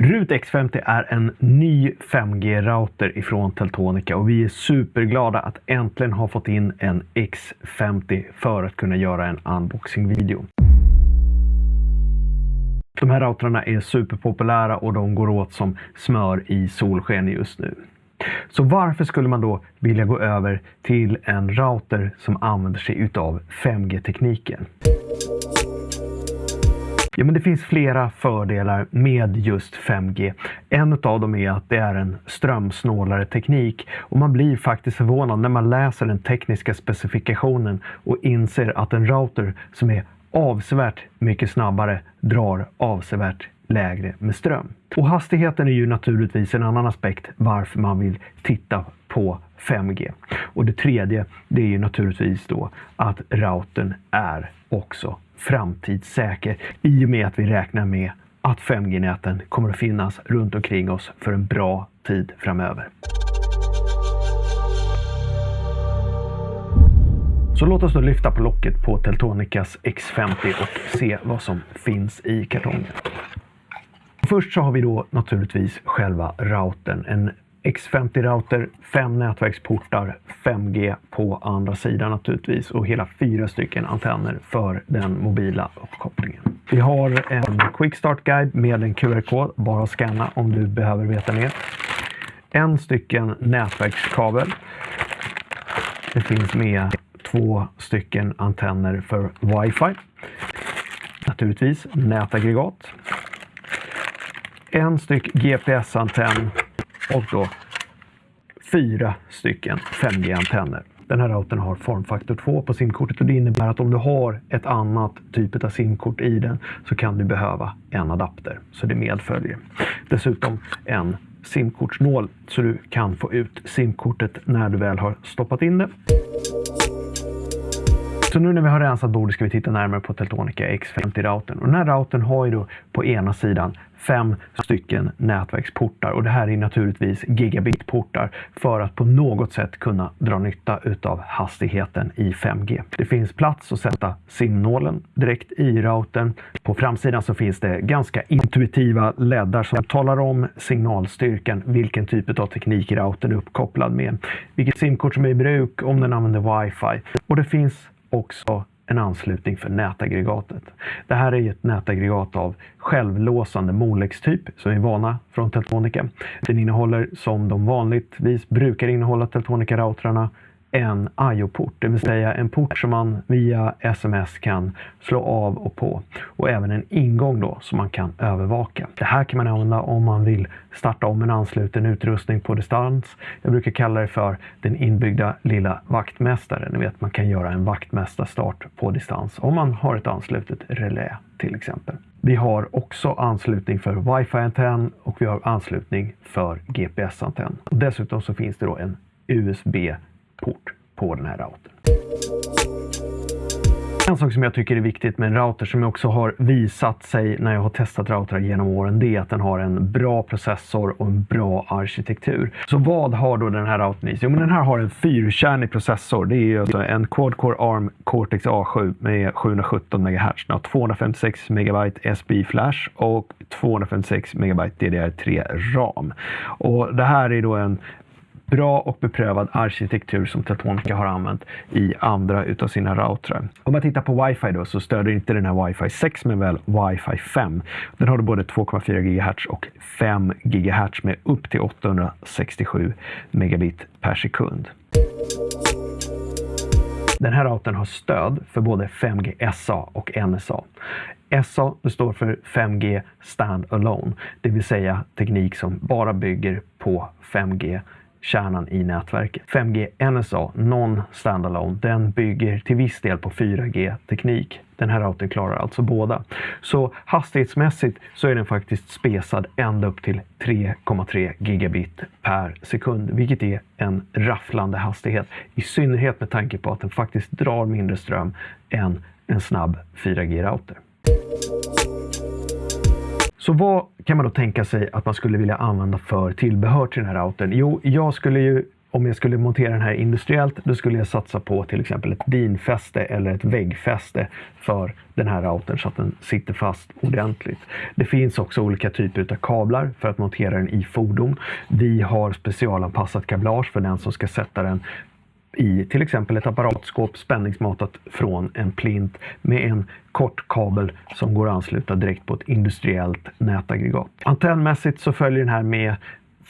RUT X50 är en ny 5G-router ifrån Teltonika och vi är superglada att äntligen ha fått in en X50 för att kunna göra en unboxing-video. De här routrarna är superpopulära och de går åt som smör i solsken just nu. Så varför skulle man då vilja gå över till en router som använder sig utav 5G-tekniken? Ja, men det finns flera fördelar med just 5G. En av dem är att det är en strömsnålare teknik och man blir faktiskt förvånad när man läser den tekniska specifikationen och inser att en router som är avsevärt mycket snabbare drar avsevärt lägre med ström. Och hastigheten är ju naturligtvis en annan aspekt varför man vill titta på 5G. Och det tredje, det är ju naturligtvis då att routern är också framtidssäker i och med att vi räknar med att 5G-näten kommer att finnas runt omkring oss för en bra tid framöver. Så låt oss då lyfta på locket på Teltonicas X50 och se vad som finns i kartongen. Först så har vi då naturligtvis själva routern. En X50-router, fem nätverksportar, 5G på andra sidan naturligtvis och hela fyra stycken antenner för den mobila uppkopplingen. Vi har en Quick Start Guide med en QR-kod, bara att scanna om du behöver veta mer. En stycken nätverkskabel. Det finns med två stycken antenner för Wi-Fi. Naturligtvis nätaggregat. En styck GPS-antenn och då fyra stycken 5G-antenner. Den här routern har formfaktor 2 på simkortet och det innebär att om du har ett annat typ av simkort i den så kan du behöva en adapter. Så det medföljer. Dessutom en simkortsnål så du kan få ut simkortet när du väl har stoppat in det. Så nu när vi har rensat bordet ska vi titta närmare på Teltonica X50-routern. och den här routern har ju då på ena sidan fem stycken nätverksportar och det här är naturligtvis gigabitportar för att på något sätt kunna dra nytta utav hastigheten i 5G. Det finns plats att sätta simnålen direkt i routern. På framsidan så finns det ganska intuitiva leddar som talar om signalstyrkan, vilken typ av teknik routern är uppkopplad med, vilket simkort som är i bruk, om den använder wifi och det finns också en anslutning för nätaggregatet. Det här är ett nätaggregat av självlåsande Molex-typ som vi är vana från Teltonica. Den innehåller, som de vanligtvis brukar innehålla Teltonica-routrarna, en IO-port, det vill säga en port som man via sms kan slå av och på och även en ingång då som man kan övervaka. Det här kan man använda om man vill starta om en ansluten utrustning på distans. Jag brukar kalla det för den inbyggda lilla vaktmästaren. Ni vet, man kan göra en vaktmästarstart på distans om man har ett anslutet relä till exempel. Vi har också anslutning för wifi-antenn och vi har anslutning för GPS-antenn. Dessutom så finns det då en USB port på den här routern. En sak som jag tycker är viktigt med en router som också har visat sig när jag har testat routrar genom åren, det är att den har en bra processor och en bra arkitektur. Så vad har då den här routern i sig? Jo, men den här har en fyrkärnig processor. Det är alltså en Quad-Core ARM Cortex A7 med 717 MHz. Den har 256 MB SPI Flash och 256 MB DDR3 RAM. Och det här är då en bra och beprövad arkitektur som Teltonica har använt i andra utav sina routrar. Om man tittar på wifi då så stöder inte den här wifi 6 men väl wifi 5. Den har både 2,4 GHz och 5 GHz med upp till 867 megabit per sekund. Den här routern har stöd för både 5G SA och NSA. SA står för 5G stand alone, det vill säga teknik som bara bygger på 5G kärnan i nätverket. 5G NSA, Non-Standalone, den bygger till viss del på 4G-teknik. Den här routern klarar alltså båda. Så hastighetsmässigt så är den faktiskt spesad ända upp till 3,3 gigabit per sekund, vilket är en rafflande hastighet. I synnerhet med tanke på att den faktiskt drar mindre ström än en snabb 4G-router. Så vad kan man då tänka sig att man skulle vilja använda för tillbehör till den här routern? Jo, jag skulle ju om jag skulle montera den här industriellt, då skulle jag satsa på till exempel ett dinfäste eller ett väggfäste för den här routern så att den sitter fast ordentligt. Det finns också olika typer av kablar för att montera den i fordon. Vi har specialanpassat kablage för den som ska sätta den i till exempel ett apparatskåp spänningsmatat från en plint med en kort kabel som går att ansluta direkt på ett industriellt nätaggregat. Antennmässigt så följer den här med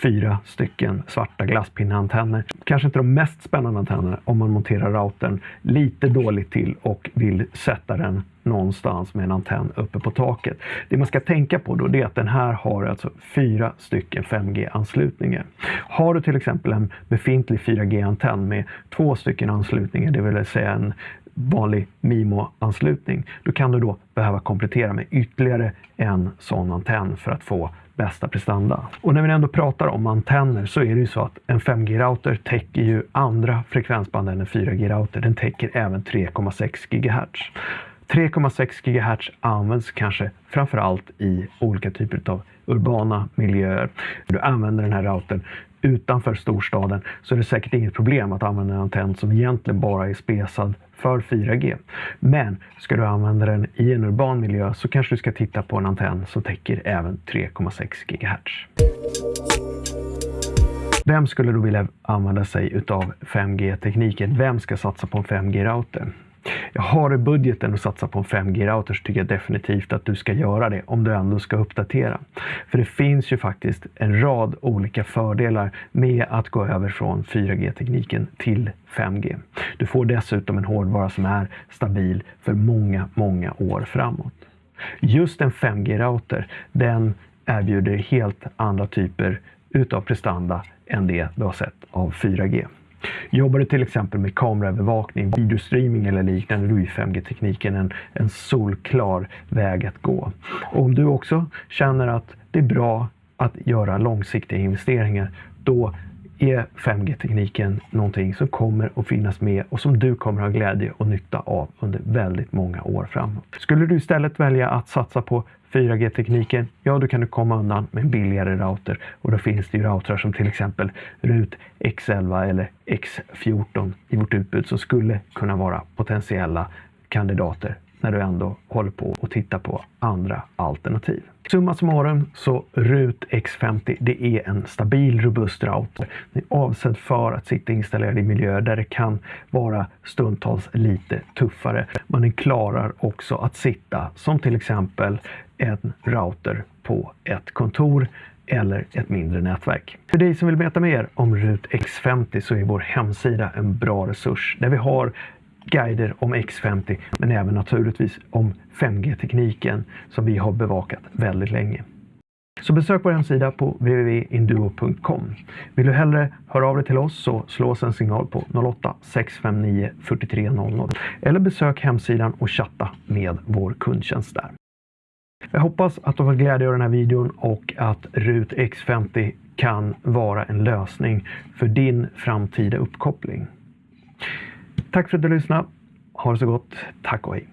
fyra stycken svarta glasspinneantenner. Kanske inte de mest spännande antennerna om man monterar routern lite dåligt till och vill sätta den någonstans med en antenn uppe på taket. Det man ska tänka på då är att den här har alltså fyra stycken 5G-anslutningar. Har du till exempel en befintlig 4G-antenn med två stycken anslutningar, det vill säga en vanlig MIMO-anslutning, då kan du då behöva komplettera med ytterligare en sån antenn för att få bästa prestanda. Och när vi ändå pratar om antenner så är det ju så att en 5G-router täcker ju andra frekvensband än en 4G-router. Den täcker även 3,6 GHz. 3,6 GHz används kanske framför allt i olika typer av urbana miljöer. Du använder den här routern utanför storstaden så är det säkert inget problem att använda en antenn som egentligen bara är spesad för 4G. Men ska du använda den i en urban miljö så kanske du ska titta på en antenn som täcker även 3,6 GHz. Vem skulle då vilja använda sig utav 5G-tekniken? Vem ska satsa på en 5G-router? Jag har i budgeten att satsa på en 5G-router så tycker jag definitivt att du ska göra det om du ändå ska uppdatera. För det finns ju faktiskt en rad olika fördelar med att gå över från 4G-tekniken till 5G. Du får dessutom en hårdvara som är stabil för många, många år framåt. Just en 5G-router, den erbjuder helt andra typer utav prestanda än det du har sett av 4G. Jobbar du till exempel med kameraövervakning, videostreaming eller liknande, då är 5G-tekniken en, en solklar väg att gå. Och om du också känner att det är bra att göra långsiktiga investeringar, då är 5G-tekniken någonting som kommer att finnas med och som du kommer att ha glädje och nytta av under väldigt många år framåt. Skulle du istället välja att satsa på 4G-tekniken, ja då kan du komma undan med en billigare router. Och då finns det ju routrar som till exempel RUT X11 eller X14 i vårt utbud som skulle kunna vara potentiella kandidater när du ändå håller på och tittar på andra alternativ. Summa summarum så RUT X50 det är en stabil robust router. Den är avsedd för att sitta installerad i miljöer där det kan vara stundtals lite tuffare. Men den klarar också att sitta som till exempel en router på ett kontor eller ett mindre nätverk. För dig som vill veta mer om RUT X50 så är vår hemsida en bra resurs där vi har guider om X50 men även naturligtvis om 5G-tekniken som vi har bevakat väldigt länge. Så besök vår hemsida på www.induo.com. Vill du hellre höra av dig till oss så slå oss en signal på 08-659 4300 eller besök hemsidan och chatta med vår kundtjänst där. Jag hoppas att du har glädje av den här videon och att RUT X50 kan vara en lösning för din framtida uppkoppling. Tack för att du lyssnade. Ha det så gott. Tack och hej.